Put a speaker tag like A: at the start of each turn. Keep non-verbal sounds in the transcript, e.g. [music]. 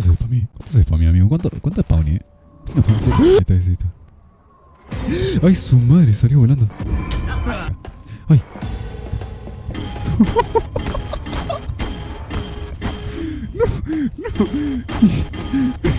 A: spamé? ¿Cuánto se spamé, amigo? ¿Cuánto, cuánto spawné? Eh? No, ¿Eh? ahí está, ahí está. ¡Ay, su madre! Salió volando. ¡Ay! [laughs] no, no.